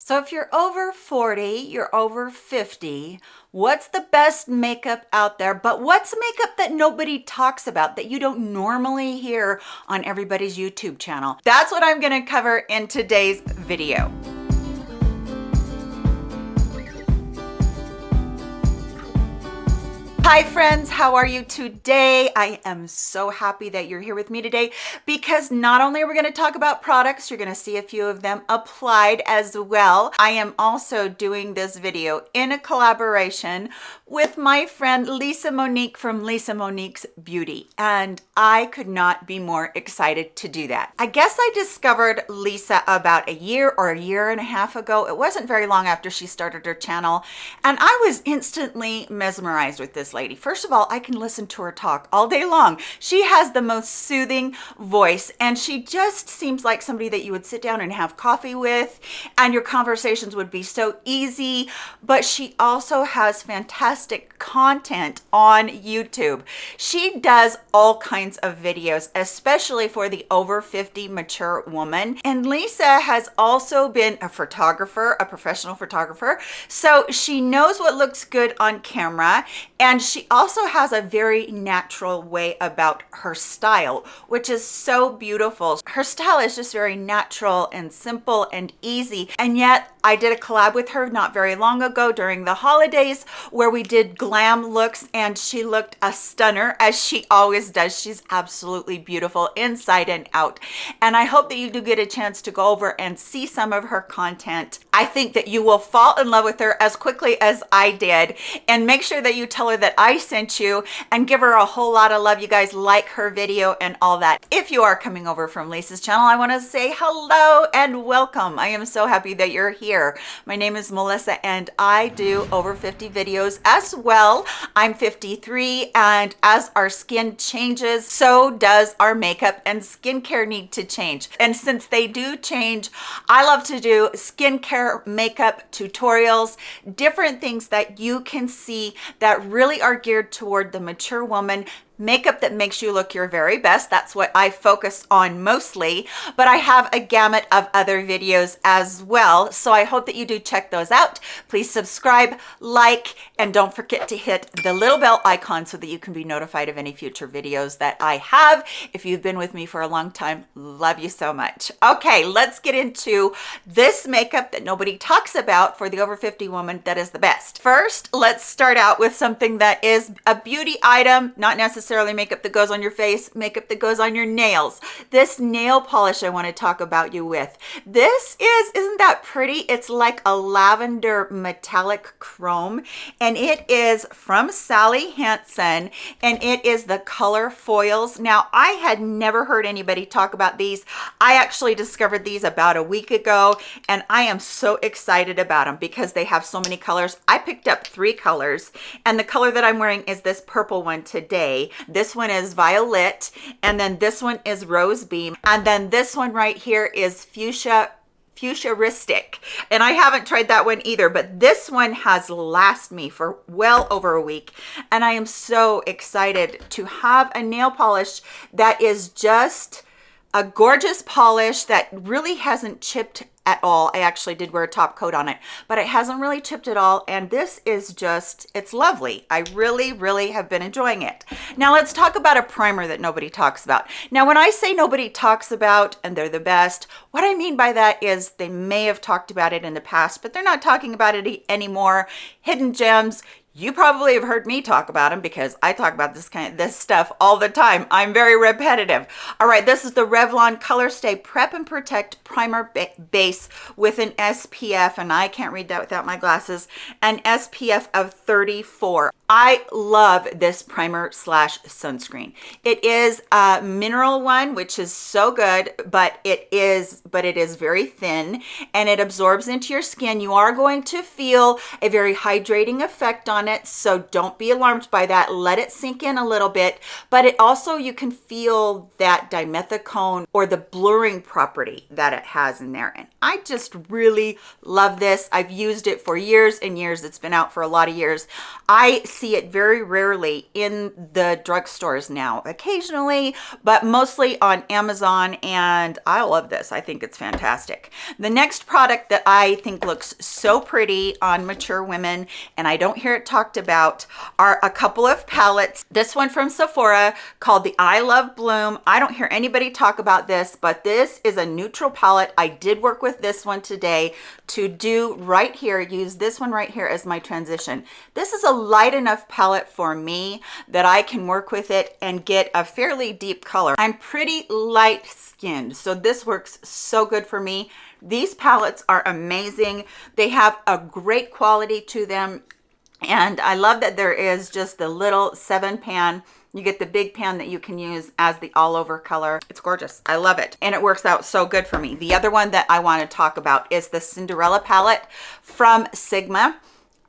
So if you're over 40, you're over 50, what's the best makeup out there? But what's makeup that nobody talks about that you don't normally hear on everybody's YouTube channel? That's what I'm gonna cover in today's video. Hi friends, how are you today? I am so happy that you're here with me today because not only are we going to talk about products, you're going to see a few of them applied as well. I am also doing this video in a collaboration with my friend Lisa Monique from Lisa Monique's Beauty and I could not be more excited to do that. I guess I discovered Lisa about a year or a year and a half ago. It wasn't very long after she started her channel and I was instantly mesmerized with this lady. First of all, I can listen to her talk all day long. She has the most soothing voice and she just seems like somebody that you would sit down and have coffee with and your conversations would be so easy. But she also has fantastic content on YouTube. She does all kinds of videos, especially for the over 50 mature woman. And Lisa has also been a photographer, a professional photographer. So she knows what looks good on camera and she also has a very natural way about her style, which is so beautiful. Her style is just very natural and simple and easy. And yet I did a collab with her not very long ago during the holidays where we did glam looks and she looked a stunner as she always does. She's absolutely beautiful inside and out. And I hope that you do get a chance to go over and see some of her content. I think that you will fall in love with her as quickly as I did. And make sure that you tell her that I sent you and give her a whole lot of love. You guys like her video and all that. If you are coming over from Lisa's channel, I want to say hello and welcome. I am so happy that you're here here. My name is Melissa and I do over 50 videos as well. I'm 53 and as our skin changes, so does our makeup and skincare need to change. And since they do change, I love to do skincare makeup tutorials, different things that you can see that really are geared toward the mature woman makeup that makes you look your very best. That's what I focus on mostly, but I have a gamut of other videos as well. So I hope that you do check those out. Please subscribe, like, and don't forget to hit the little bell icon so that you can be notified of any future videos that I have. If you've been with me for a long time, love you so much. Okay, let's get into this makeup that nobody talks about for the over 50 woman that is the best. First, let's start out with something that is a beauty item, not necessarily necessarily makeup that goes on your face, makeup that goes on your nails. This nail polish I want to talk about you with. This is, isn't that pretty? It's like a lavender metallic chrome and it is from Sally Hansen and it is the color foils. Now I had never heard anybody talk about these. I actually discovered these about a week ago and I am so excited about them because they have so many colors. I picked up three colors and the color that I'm wearing is this purple one today this one is violet and then this one is rose beam and then this one right here is fuchsia futuristic. And i haven't tried that one either but this one has last me for well over a week and i am so excited to have a nail polish that is just a gorgeous polish that really hasn't chipped at all. I actually did wear a top coat on it, but it hasn't really chipped at all. And this is just, it's lovely. I really, really have been enjoying it. Now let's talk about a primer that nobody talks about. Now, when I say nobody talks about and they're the best, what I mean by that is they may have talked about it in the past, but they're not talking about it anymore. Hidden gems, you probably have heard me talk about them because I talk about this kind of this stuff all the time. I'm very repetitive. All right, this is the Revlon Color Stay Prep and Protect Primer ba Base with an SPF, and I can't read that without my glasses, an SPF of 34. I love this primer slash sunscreen. It is a mineral one, which is so good, but it is, but it is very thin and it absorbs into your skin. You are going to feel a very hydrating effect on it. So don't be alarmed by that. Let it sink in a little bit, but it also, you can feel that dimethicone or the blurring property that it has in there. And I just really love this. I've used it for years and years. It's been out for a lot of years. I see it very rarely in the drugstores now, occasionally, but mostly on Amazon. And I love this. I think it's fantastic. The next product that I think looks so pretty on mature women, and I don't hear it talked about, are a couple of palettes. This one from Sephora called the I Love Bloom. I don't hear anybody talk about this, but this is a neutral palette. I did work with this one today to do right here, use this one right here as my transition. This is a light enough palette for me that I can work with it and get a fairly deep color. I'm pretty light skinned, so this works so good for me. These palettes are amazing. They have a great quality to them. And I love that there is just the little seven pan you get the big pan that you can use as the all over color. It's gorgeous. I love it. And it works out so good for me. The other one that I want to talk about is the Cinderella palette from Sigma.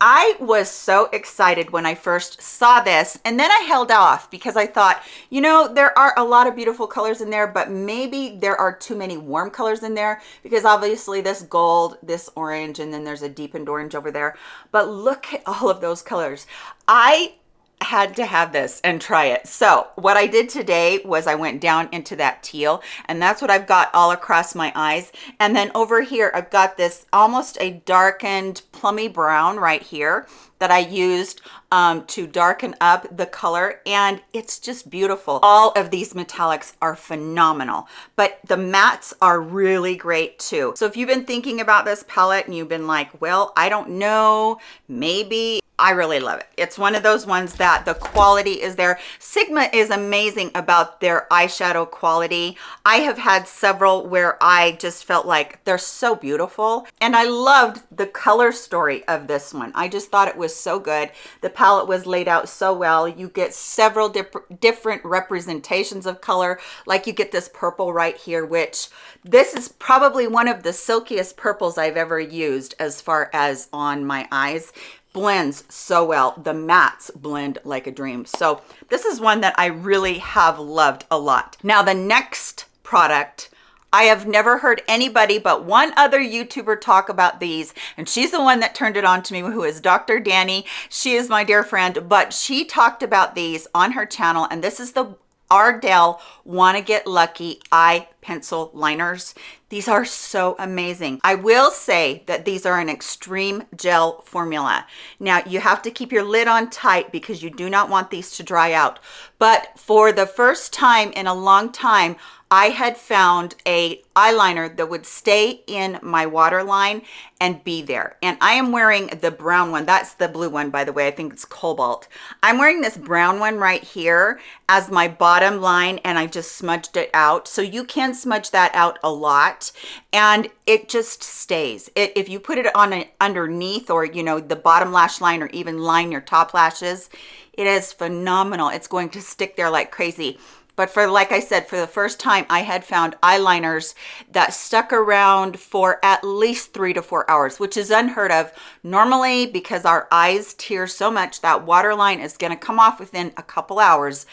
I was so excited when I first saw this and then I held off because I thought, you know, there are a lot of beautiful colors in there, but maybe there are too many warm colors in there because obviously this gold, this orange, and then there's a deepened orange over there. But look at all of those colors. I had to have this and try it. So what I did today was I went down into that teal and that's what I've got all across my eyes. And then over here, I've got this almost a darkened plummy brown right here that I used um, to darken up the color and it's just beautiful. All of these metallics are phenomenal, but the mattes are really great too. So if you've been thinking about this palette and you've been like, well, I don't know, maybe I really love it. It's one of those ones that the quality is there. Sigma is amazing about their eyeshadow quality. I have had several where I just felt like they're so beautiful. And I loved the color story of this one. I just thought it was so good. The palette was laid out so well. You get several dip different representations of color. Like you get this purple right here, which this is probably one of the silkiest purples I've ever used as far as on my eyes blends so well. The mattes blend like a dream. So this is one that I really have loved a lot. Now the next product I have never heard anybody but one other YouTuber talk about these, and she's the one that turned it on to me, who is Dr. Danny. She is my dear friend, but she talked about these on her channel, and this is the Ardell Wanna Get Lucky Eye Pencil Liners. These are so amazing. I will say that these are an extreme gel formula. Now you have to keep your lid on tight because you do not want these to dry out. But for the first time in a long time, I had found a eyeliner that would stay in my waterline and be there. And I am wearing the brown one. That's the blue one, by the way. I think it's Cobalt. I'm wearing this brown one right here as my bottom line and I just smudged it out. So you can smudge that out a lot and it just stays. It, if you put it on underneath or, you know, the bottom lash line or even line your top lashes, it is phenomenal. It's going to stick there like crazy. But for, like I said, for the first time, I had found eyeliners that stuck around for at least three to four hours, which is unheard of. Normally, because our eyes tear so much, that waterline is gonna come off within a couple hours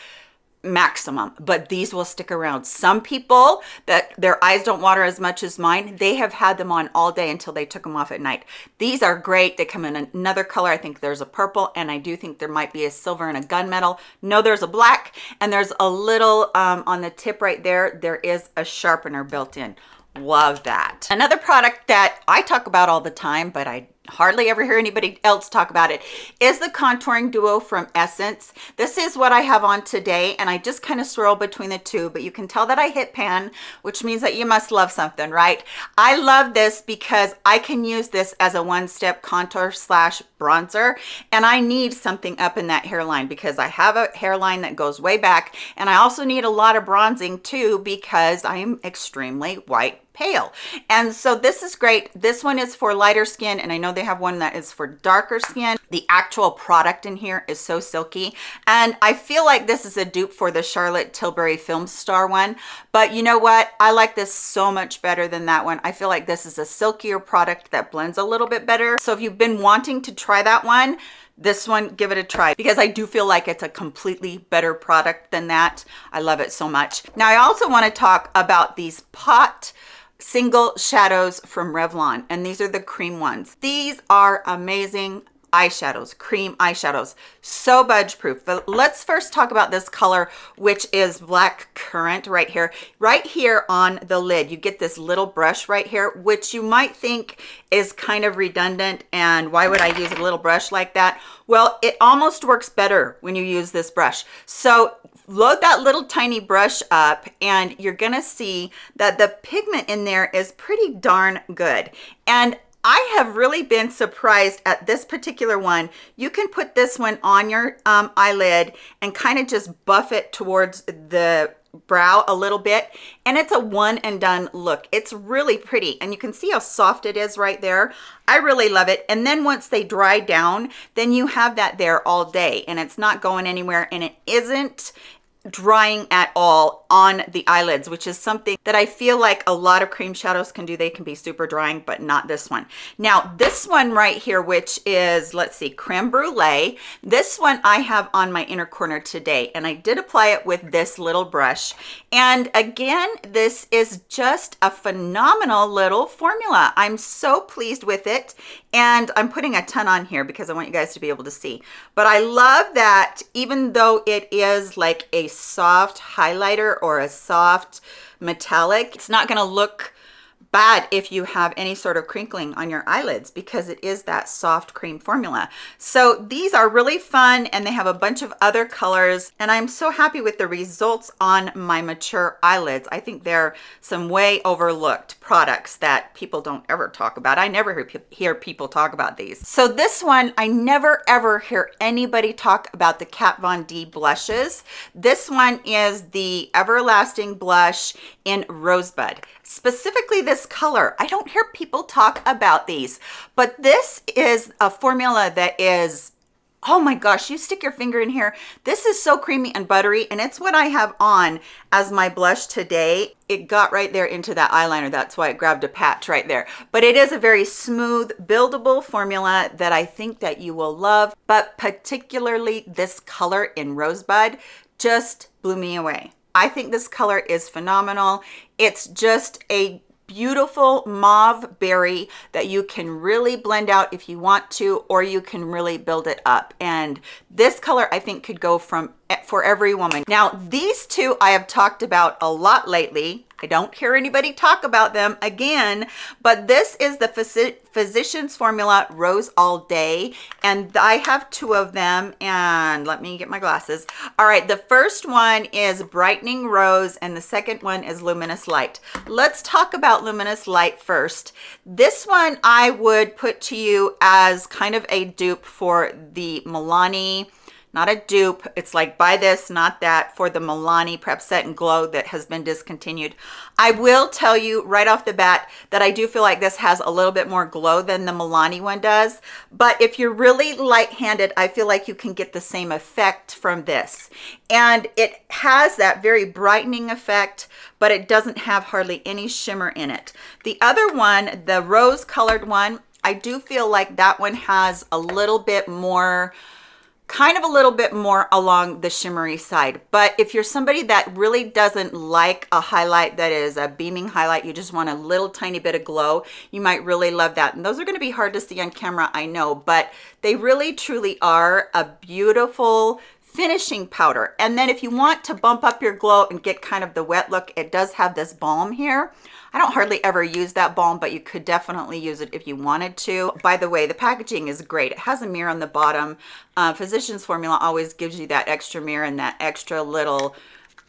maximum but these will stick around. Some people that their eyes don't water as much as mine they have had them on all day until they took them off at night. These are great. They come in another color. I think there's a purple and i do think there might be a silver and a gunmetal. No there's a black and there's a little um, on the tip right there there is a sharpener built in. Love that. Another product that i talk about all the time but i hardly ever hear anybody else talk about it is the contouring duo from essence. This is what i have on today and i just kind of swirl between the two but you can tell that i hit pan which means that you must love something right? I love this because i can use this as a one-step contour slash bronzer and i need something up in that hairline because i have a hairline that goes way back and i also need a lot of bronzing too because i am extremely white pale. And so this is great. This one is for lighter skin and i know they have one that is for darker skin. The actual product in here is so silky. And i feel like this is a dupe for the charlotte tilbury film star one. But you know what? I like this so much better than that one. I feel like this is a silkier product that blends a little bit better. So if you've been wanting to try that one this one give it a try. Because i do feel like it's a completely better product than that. I love it so much. Now i also want to talk about these pot single shadows from Revlon and these are the cream ones. These are amazing eyeshadows, cream eyeshadows, so budge proof. But let's first talk about this color, which is black currant right here. Right here on the lid, you get this little brush right here, which you might think is kind of redundant. And why would I use a little brush like that? Well, it almost works better when you use this brush. So load that little tiny brush up and you're gonna see that the pigment in there is pretty darn good. And I have really been surprised at this particular one. You can put this one on your um, eyelid and kind of just buff it towards the brow a little bit and it's a one and done look it's really pretty and you can see how soft it is right there i really love it and then once they dry down then you have that there all day and it's not going anywhere and it isn't drying at all on the eyelids which is something that i feel like a lot of cream shadows can do. They can be super drying but not this one. Now this one right here which is let's see creme brulee. This one i have on my inner corner today and i did apply it with this little brush. And again this is just a phenomenal little formula. I'm so pleased with it and i'm putting a ton on here because i want you guys to be able to see. But i love that even though it is like a soft highlighter or a soft metallic, it's not gonna look bad if you have any sort of crinkling on your eyelids because it is that soft cream formula. So these are really fun and they have a bunch of other colors and I'm so happy with the results on my mature eyelids. I think they're some way overlooked products that people don't ever talk about. I never hear people talk about these. So this one, I never ever hear anybody talk about the Kat Von D blushes. This one is the Everlasting Blush in Rosebud. Specifically this color. I don't hear people talk about these, but this is a formula that is oh my gosh you stick your finger in here. This is so creamy and buttery and it's what i have on as my blush today. It got right there into that eyeliner. That's why it grabbed a patch right there. But it is a very smooth buildable formula that i think that you will love but particularly this color in rosebud just blew me away I think this color is phenomenal. It's just a beautiful mauve berry that you can really blend out if you want to or you can really build it up and this color i think could go from for every woman now these two i have talked about a lot lately I don't hear anybody talk about them again, but this is the Physicians Formula Rose All Day, and I have two of them, and let me get my glasses. All right, the first one is Brightening Rose, and the second one is Luminous Light. Let's talk about Luminous Light first. This one I would put to you as kind of a dupe for the Milani not a dupe. It's like buy this, not that for the Milani Prep Set and Glow that has been discontinued. I will tell you right off the bat that I do feel like this has a little bit more glow than the Milani one does. But if you're really light-handed, I feel like you can get the same effect from this. And it has that very brightening effect, but it doesn't have hardly any shimmer in it. The other one, the rose colored one, I do feel like that one has a little bit more kind of a little bit more along the shimmery side. But if you're somebody that really doesn't like a highlight that is a beaming highlight you just want a little tiny bit of glow you might really love that. And those are going to be hard to see on camera i know but they really truly are a beautiful finishing powder. And then if you want to bump up your glow and get kind of the wet look it does have this balm here I don't hardly ever use that balm, but you could definitely use it if you wanted to. By the way, the packaging is great. It has a mirror on the bottom. Uh, Physicians Formula always gives you that extra mirror and that extra little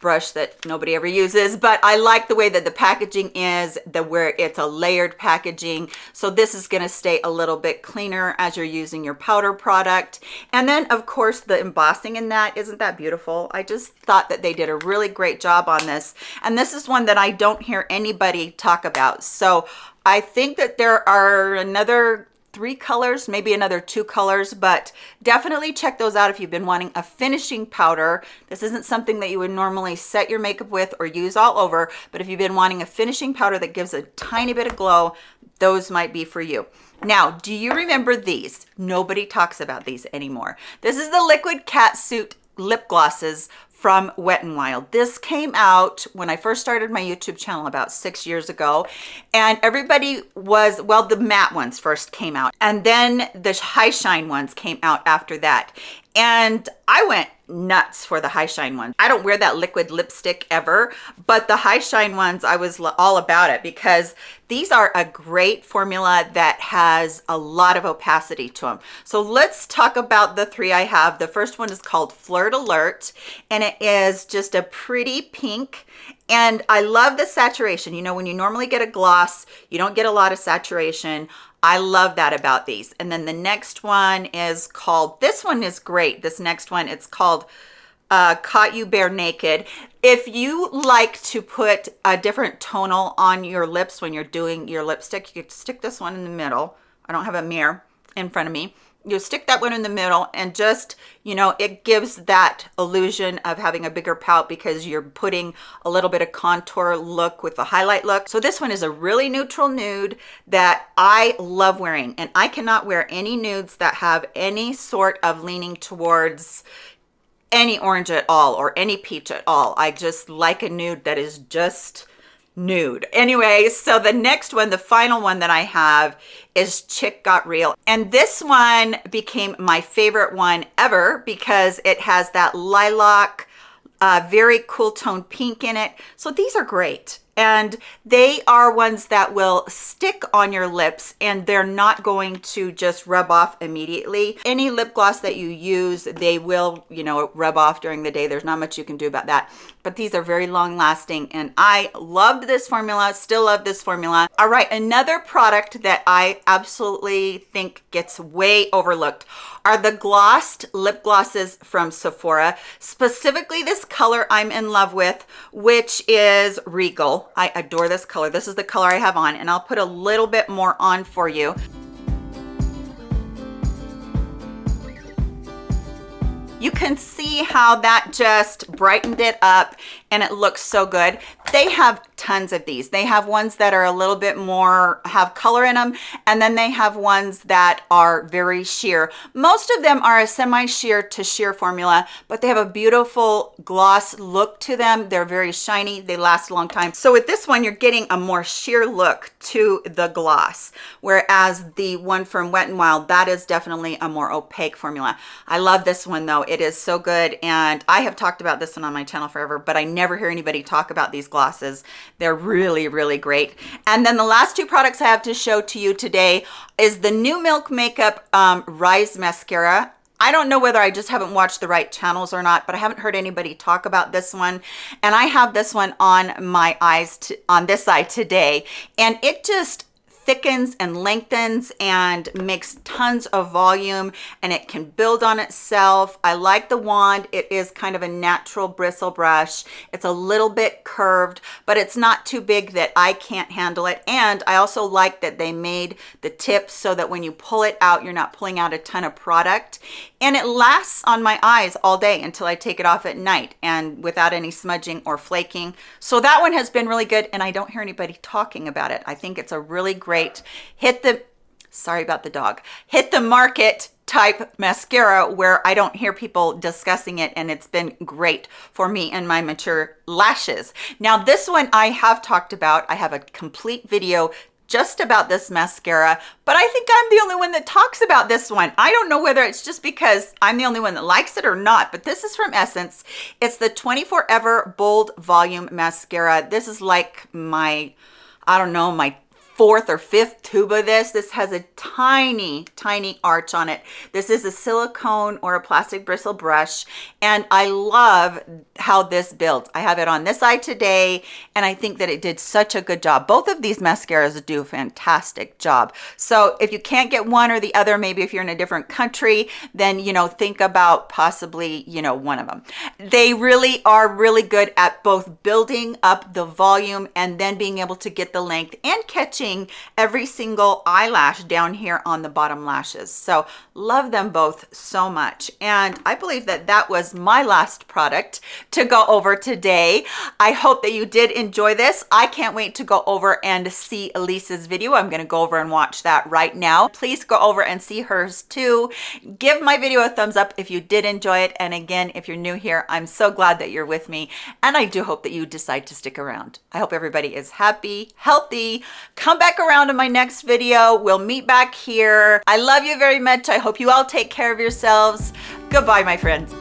brush that nobody ever uses but i like the way that the packaging is the where it's a layered packaging. So this is going to stay a little bit cleaner as you're using your powder product. And then of course the embossing in that isn't that beautiful? I just thought that they did a really great job on this. And this is one that i don't hear anybody talk about. So I think that there are another three colors, maybe another two colors, but definitely check those out if you've been wanting a finishing powder. This isn't something that you would normally set your makeup with or use all over, but if you've been wanting a finishing powder that gives a tiny bit of glow, those might be for you. Now, do you remember these? Nobody talks about these anymore. This is the Liquid Cat Suit lip glosses from Wet n Wild. This came out when I first started my YouTube channel about six years ago. And everybody was, well, the matte ones first came out. And then the high shine ones came out after that. And I went nuts for the high shine ones. I don't wear that liquid lipstick ever, but the high shine ones, I was all about it because these are a great formula that has a lot of opacity to them. So let's talk about the three I have. The first one is called Flirt Alert, and it is just a pretty pink and I love the saturation. You know, when you normally get a gloss, you don't get a lot of saturation. I love that about these. And then the next one is called, this one is great. This next one, it's called uh, Caught You Bare Naked. If you like to put a different tonal on your lips when you're doing your lipstick, you could stick this one in the middle. I don't have a mirror in front of me you stick that one in the middle and just you know it gives that illusion of having a bigger pout because you're putting a little bit of contour look with the highlight look so this one is a really neutral nude that i love wearing and i cannot wear any nudes that have any sort of leaning towards any orange at all or any peach at all i just like a nude that is just nude. Anyway, so the next one, the final one that I have is Chick Got Real. And this one became my favorite one ever because it has that lilac, uh, very cool tone pink in it. So these are great and they are ones that will stick on your lips and they're not going to just rub off immediately. Any lip gloss that you use they will you know rub off during the day. There's not much you can do about that. But these are very long lasting and i loved this formula still love this formula. All right another product that i absolutely think gets way overlooked are the glossed lip glosses from Sephora, specifically this color I'm in love with, which is Regal. I adore this color. This is the color I have on, and I'll put a little bit more on for you. You can see how that just brightened it up and it looks so good. They have tons of these. They have ones that are a little bit more, have color in them, and then they have ones that are very sheer. Most of them are a semi-sheer to sheer formula, but they have a beautiful gloss look to them. They're very shiny. They last a long time. So with this one, you're getting a more sheer look to the gloss, whereas the one from Wet n Wild, that is definitely a more opaque formula. I love this one though. It is so good, and I have talked about this one on my channel forever, but I never hear anybody talk about these glosses. They're really, really great. And then the last two products I have to show to you today is the New Milk Makeup um, Rise Mascara. I don't know whether I just haven't watched the right channels or not, but I haven't heard anybody talk about this one. And I have this one on my eyes on this eye today. And it just thickens and lengthens and makes tons of volume and it can build on itself. I like the wand. It is kind of a natural bristle brush. It's a little bit curved, but it's not too big that I can't handle it. And I also like that they made the tips so that when you pull it out, you're not pulling out a ton of product. And it lasts on my eyes all day until I take it off at night and without any smudging or flaking. So that one has been really good and I don't hear anybody talking about it. I think it's a really great great hit the sorry about the dog hit the market type mascara where I don't hear people discussing it and it's been great for me and my mature lashes. Now this one I have talked about. I have a complete video just about this mascara, but I think I'm the only one that talks about this one. I don't know whether it's just because I'm the only one that likes it or not, but this is from Essence. It's the 24 Ever Bold Volume Mascara. This is like my, I don't know, my fourth or fifth tube of this. This has a tiny, tiny arch on it. This is a silicone or a plastic bristle brush, and I love how this builds. I have it on this eye today, and I think that it did such a good job. Both of these mascaras do a fantastic job. So if you can't get one or the other, maybe if you're in a different country, then, you know, think about possibly, you know, one of them. They really are really good at both building up the volume and then being able to get the length and catching every single eyelash down here on the bottom lashes. So love them both so much. And I believe that that was my last product to go over today. I hope that you did enjoy this. I can't wait to go over and see Lisa's video. I'm gonna go over and watch that right now. Please go over and see hers too. Give my video a thumbs up if you did enjoy it. And again, if you're new here, I'm so glad that you're with me. And I do hope that you decide to stick around. I hope everybody is happy, healthy. Come back around in my next video. We'll meet back here. I love you very much. I hope you all take care of yourselves. Goodbye, my friends.